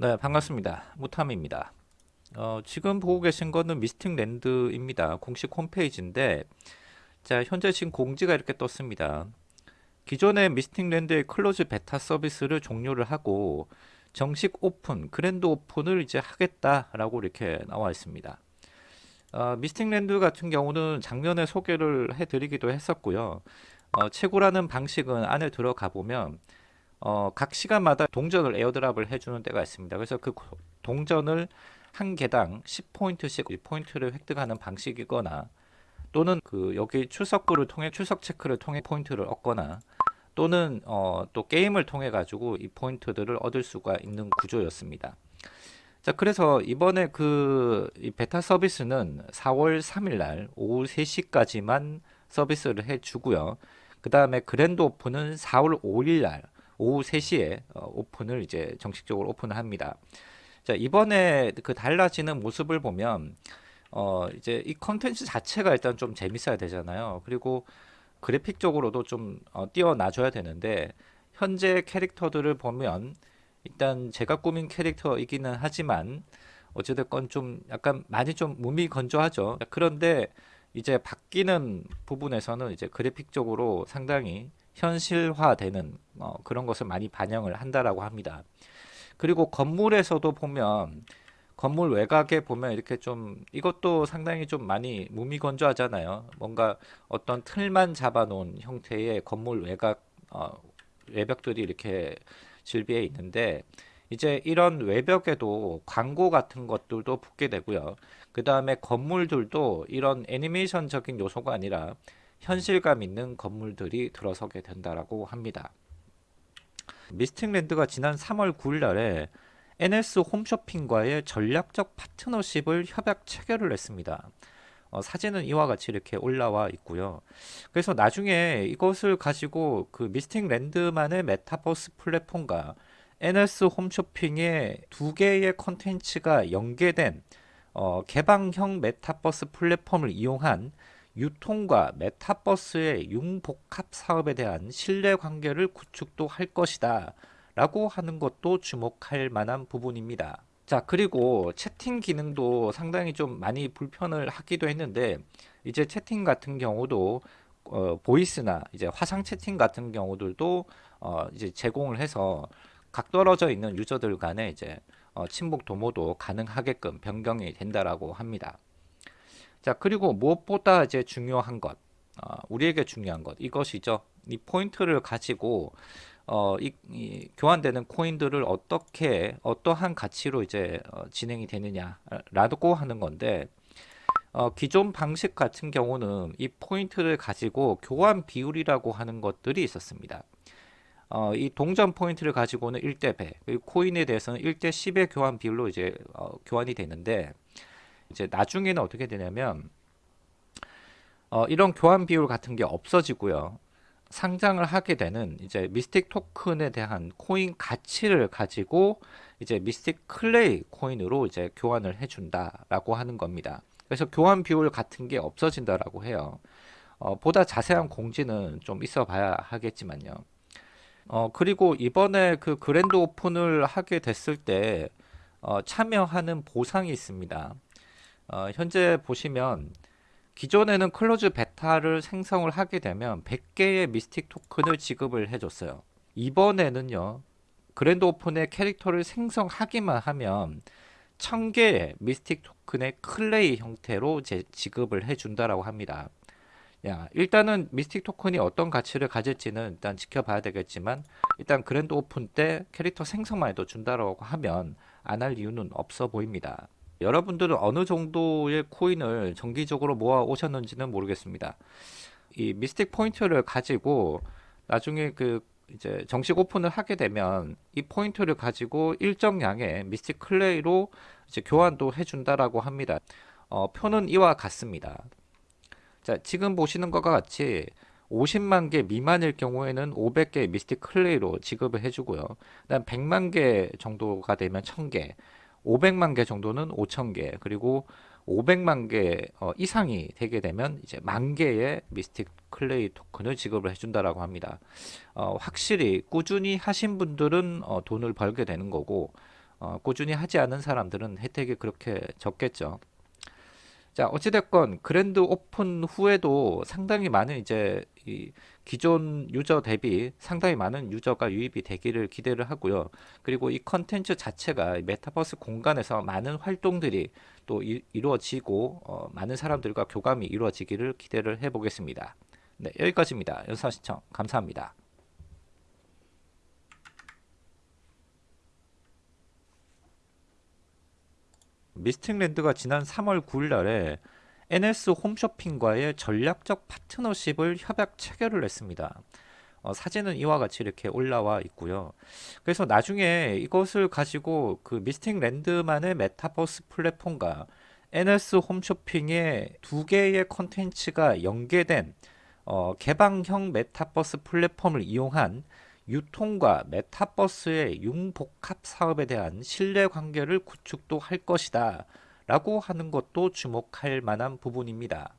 네 반갑습니다. 무탐입니다. 어, 지금 보고 계신 거는 미스틱 랜드입니다. 공식 홈페이지인데 자 현재 지금 공지가 이렇게 떴습니다. 기존의 미스틱 랜드의 close beta 서비스를 종료를 하고 정식 오픈 grand open을 이제 하겠다라고 이렇게 나와 있습니다. 어, 미스틱 랜드 같은 경우는 작년에 소개를 해드리기도 했었고요. 어, 채굴하는 방식은 안에 들어가 보면 어, 각 시간마다 동전을 airdrop을 해주는 때가 있습니다. 그래서 그 동전을 한 개당 10포인트씩 포인트를 획득하는 방식이거나 또는 그 여기 출석부를 통해 출석 체크를 통해 포인트를 얻거나 또는 어, 또 게임을 통해 가지고 이 포인트들을 얻을 수가 있는 구조였습니다. 자 그래서 이번에 그이 베타 서비스는 4월 3일 날 오후 3시까지만 서비스를 해주고요. 그 다음에 그랜드 오픈은 4월 5일 날 오후 3시에 어, 오픈을 이제 정식적으로 오픈을 합니다. 자, 이번에 그 달라지는 모습을 보면 어, 이제 이 컨텐츠 자체가 일단 좀 재밌어야 되잖아요. 그리고 그래픽적으로도 좀 어, 뛰어나줘야 되는데 현재 캐릭터들을 보면 일단 제가 꾸민 캐릭터이기는 하지만 어찌됐건 좀 약간 많이 좀 몸이 건조하죠. 그런데 이제 바뀌는 부분에서는 이제 그래픽적으로 상당히 현실화되는 어, 그런 것을 많이 반영을 한다라고 합니다. 그리고 건물에서도 보면 건물 외곽에 보면 이렇게 좀 이것도 상당히 좀 많이 무미건조하잖아요. 뭔가 어떤 틀만 잡아놓은 형태의 건물 외곽 어, 외벽들이 이렇게 질비해 있는데 이제 이런 외벽에도 광고 같은 것들도 붙게 되고요. 그 다음에 건물들도 이런 애니메이션적인 요소가 아니라 현실감 있는 건물들이 들어서게 된다라고 합니다. 미스틱랜드가 지난 3월 9일 날에 NS 홈쇼핑과의 전략적 파트너십을 협약 체결을 했습니다. 어, 사진은 이와 같이 이렇게 올라와 있고요. 그래서 나중에 이것을 가지고 그 미스틱랜드만의 메타버스 플랫폼과 NS 홈쇼핑의 두 개의 컨텐츠가 연계된 어, 개방형 메타버스 플랫폼을 이용한 유통과 메타버스의 융복합 사업에 대한 신뢰관계를 구축도 할 것이다 라고 하는 것도 주목할 만한 부분입니다 자 그리고 채팅 기능도 상당히 좀 많이 불편을 하기도 했는데 이제 채팅 같은 경우도 어, 보이스나 이제 화상 채팅 같은 경우들도 어, 이제 제공을 해서 각 떨어져 있는 유저들 간에 이제 어, 친목 도모도 가능하게끔 변경이 된다라고 합니다. 자 그리고 무엇보다 이제 중요한 것 어, 우리에게 중요한 것 이것이죠 이 포인트를 가지고 어, 이, 이, 교환되는 코인들을 어떻게 어떠한 가치로 이제 어, 진행이 되느냐라고 하는 건데 어, 기존 방식 같은 경우는 이 포인트를 가지고 교환 비율이라고 하는 것들이 있었습니다. 어, 이 동전 포인트를 가지고는 1대 100, 코인에 대해서는 1대 10의 교환 비율로 이제 어, 교환이 되는데 이제 나중에는 어떻게 되냐면 어, 이런 교환 비율 같은 게 없어지고요. 상장을 하게 되는 이제 미스틱 토큰에 대한 코인 가치를 가지고 이제 미스틱 클레이 코인으로 이제 교환을 해준다라고 하는 겁니다. 그래서 교환 비율 같은 게 없어진다라고 해요. 어, 보다 자세한 공지는 좀 있어 봐야 하겠지만요. 어, 그리고 이번에 그 grand open을 하게 됐을 때 어, 참여하는 보상이 있습니다. 어, 현재 보시면 기존에는 close beta를 생성을 하게 되면 100개의 미스틱 토큰을 지급을 해줬어요. 이번에는요. grand open의 캐릭터를 생성하기만 하면 1000개의 미스틱 토큰의 클레이 형태로 제 지급을 해준다라고 합니다. 야, 일단은 미스틱 토큰이 어떤 가치를 가질지는 일단 지켜봐야 되겠지만 일단 grand open 때 캐릭터 생성만 해도 준다라고 하면 안 할 이유는 없어 보입니다. 여러분들은 어느 정도의 코인을 정기적으로 모아 오셨는지는 모르겠습니다. 이 미스틱 포인트를 가지고 나중에 그 이제 정식 오픈을 하게 되면 이 포인트를 가지고 일정량의 미스틱 클레이로 이제 교환도 해준다라고 합니다. 어, 표는 이와 같습니다. 자, 지금 보시는 것과 같이 50만 개 미만일 경우에는 500개 미스틱 클레이로 지급을 해주고요. 그다음 100만 개 정도가 되면 1000개, 500만 개 정도는 5천 개 그리고 500만 개 어, 이상이 되게 되면 이제 만 개의 미스틱 클레이 토큰을 지급을 해준다라고 합니다. 어, 확실히 꾸준히 하신 분들은 어, 돈을 벌게 되는 거고 어, 꾸준히 하지 않은 사람들은 혜택이 그렇게 적겠죠. 자, 어찌됐건 grand open 후에도 상당히 많은 이제 이 기존 유저 대비 상당히 많은 유저가 유입이 되기를 기대를 하고요. 그리고 이 컨텐츠 자체가 이 메타버스 공간에서 많은 활동들이 또 이루어지고 어, 많은 사람들과 교감이 이루어지기를 기대를 해보겠습니다. 네, 여기까지입니다. 영상 시청 감사합니다. 미스틱랜드가 지난 3월 9일 날에 NS 홈쇼핑과의 전략적 파트너십을 협약 체결을 했습니다. 어, 사진은 이와 같이 이렇게 올라와 있고요. 그래서 나중에 이것을 가지고 그 미스틱랜드만의 메타버스 플랫폼과 NS 홈쇼핑의 두 개의 컨텐츠가 연계된 어, 개방형 메타버스 플랫폼을 이용한 유통과 메타버스의 융복합 사업에 대한 신뢰 관계를 구축도 할 것이다 라고 하는 것도 주목할 만한 부분입니다.